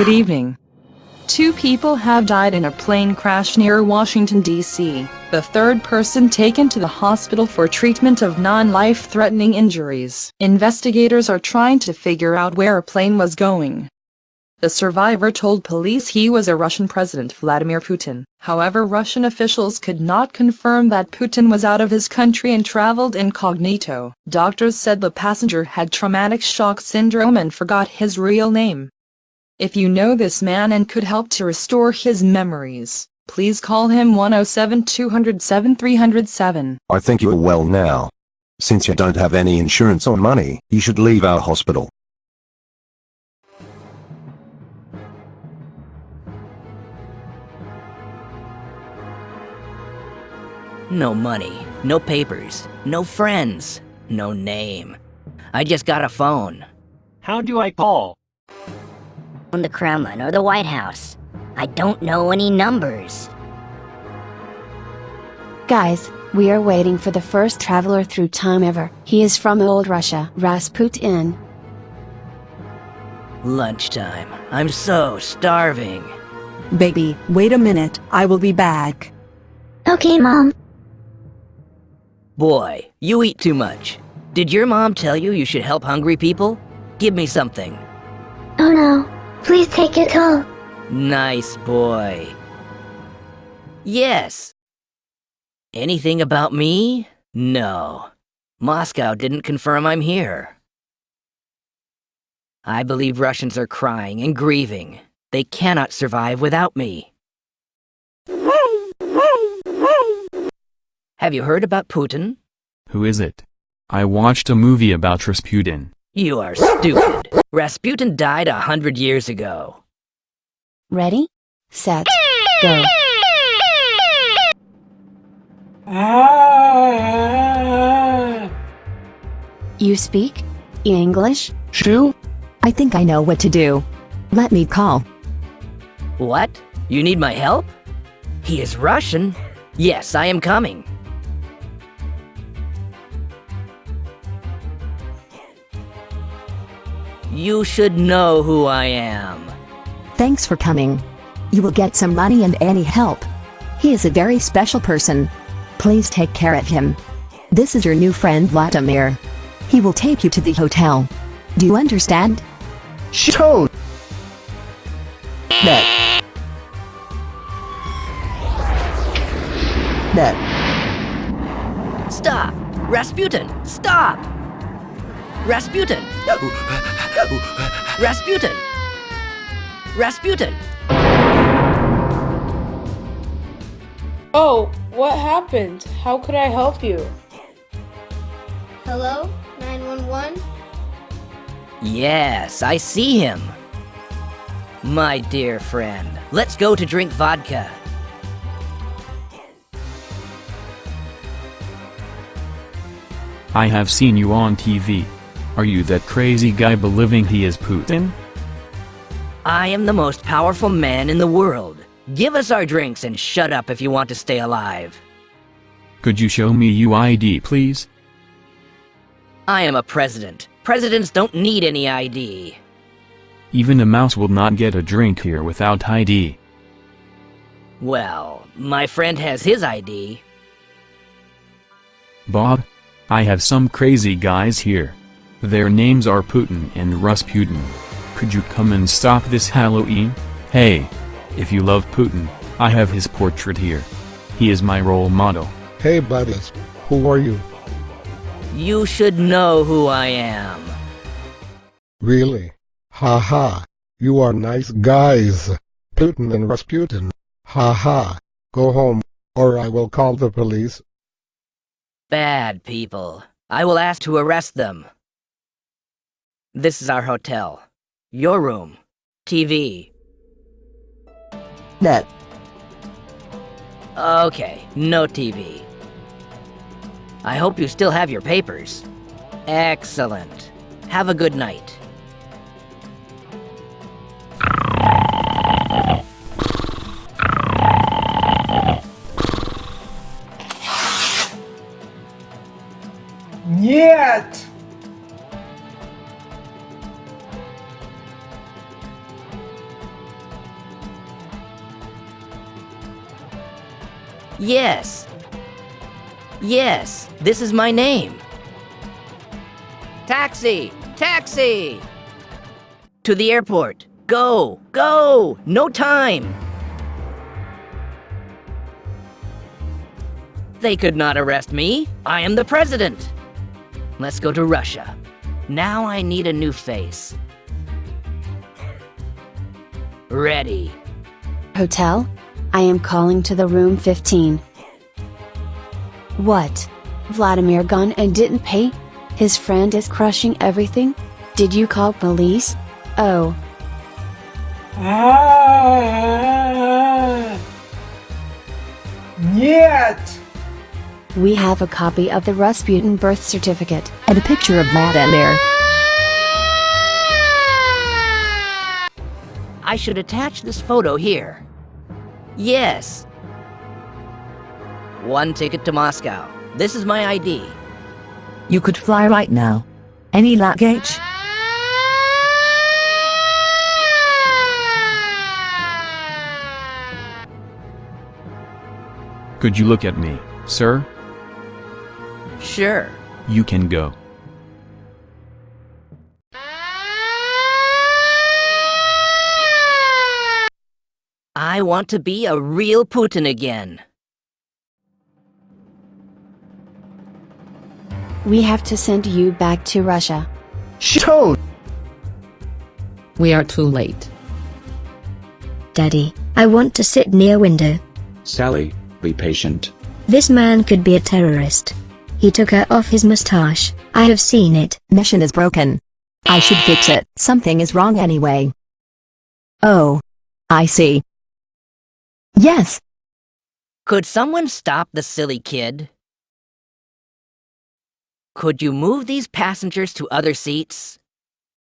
Good evening. Two people have died in a plane crash near Washington, D.C. The third person taken to the hospital for treatment of non-life-threatening injuries. Investigators are trying to figure out where a plane was going. The survivor told police he was a Russian President Vladimir Putin. However, Russian officials could not confirm that Putin was out of his country and traveled incognito. Doctors said the passenger had traumatic shock syndrome and forgot his real name. If you know this man and could help to restore his memories, please call him 107 207 307. I think you're well now. Since you don't have any insurance or money, you should leave our hospital. No money, no papers, no friends, no name. I just got a phone. How do I call? From the Kremlin or the White House. I don't know any numbers. Guys, we are waiting for the first traveler through time ever. He is from old Russia, Rasputin. Lunchtime. I'm so starving. Baby, wait a minute, I will be back. Okay, Mom. Boy, you eat too much. Did your mom tell you you should help hungry people? Give me something. Oh no. Please take it all. Nice boy. Yes. Anything about me? No. Moscow didn't confirm I'm here. I believe Russians are crying and grieving. They cannot survive without me. Have you heard about Putin? Who is it? I watched a movie about Rasputin. You are stupid. Rasputin died a hundred years ago. Ready? Set. Go. You speak? English? Shoo? I think I know what to do. Let me call. What? You need my help? He is Russian. Yes, I am coming. You should know who I am. Thanks for coming. You will get some money and any help. He is a very special person. Please take care of him. This is your new friend Vladimir. He will take you to the hotel. Do you understand? Show. That. That. Stop! Rasputin! Stop! Rasputin! Rasputin! Rasputin! Oh, what happened? How could I help you? Hello? 911? Yes, I see him. My dear friend, let's go to drink vodka. I have seen you on TV. Are you that crazy guy believing he is Putin? I am the most powerful man in the world. Give us our drinks and shut up if you want to stay alive. Could you show me UID please? I am a president. Presidents don't need any ID. Even a mouse will not get a drink here without ID. Well, my friend has his ID. Bob? I have some crazy guys here. Their names are Putin and Rasputin. Could you come and stop this Halloween? Hey! If you love Putin, I have his portrait here. He is my role model. Hey buddies, who are you? You should know who I am. Really? Ha ha. You are nice guys. Putin and Rasputin. Ha ha. Go home, or I will call the police. Bad people. I will ask to arrest them. This is our hotel. Your room. TV. That. Okay, no TV. I hope you still have your papers. Excellent. Have a good night. Нет! Yes. Yes, this is my name. Taxi! Taxi! To the airport. Go! Go! No time! They could not arrest me. I am the president. Let's go to Russia. Now I need a new face. Ready. Hotel? I am calling to the room 15. What? Vladimir gone and didn't pay? His friend is crushing everything? Did you call police? Oh. Нет! We have a copy of the Rasputin birth certificate and a picture of Vladimir. I should attach this photo here. Yes. One ticket to Moscow. This is my ID. You could fly right now. Any luggage? Could you look at me, sir? Sure. You can go. I want to be a real Putin again. We have to send you back to Russia. Show! We are too late. Daddy, I want to sit near window. Sally, be patient. This man could be a terrorist. He took her off his mustache. I have seen it. Mission is broken. I should fix it. Something is wrong anyway. Oh. I see. Yes. Could someone stop the silly kid? Could you move these passengers to other seats?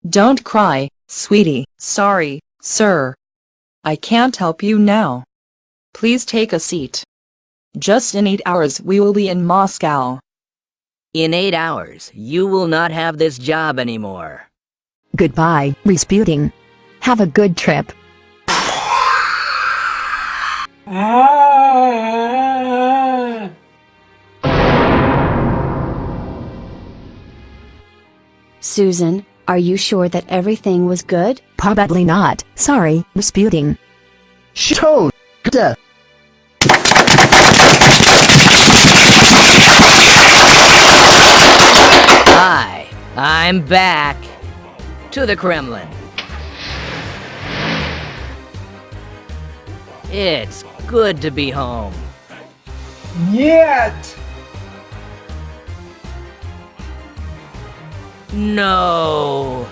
Don't cry, sweetie. Sorry, sir. I can't help you now. Please take a seat. Just in eight hours we will be in Moscow. In eight hours, you will not have this job anymore. Goodbye, Rasputin. Have a good trip. Susan, are you sure that everything was good? Probably not. Sorry, Rasputin. Show! Death! Hi, I'm back. To the Kremlin. It's good to be home. Yet! No!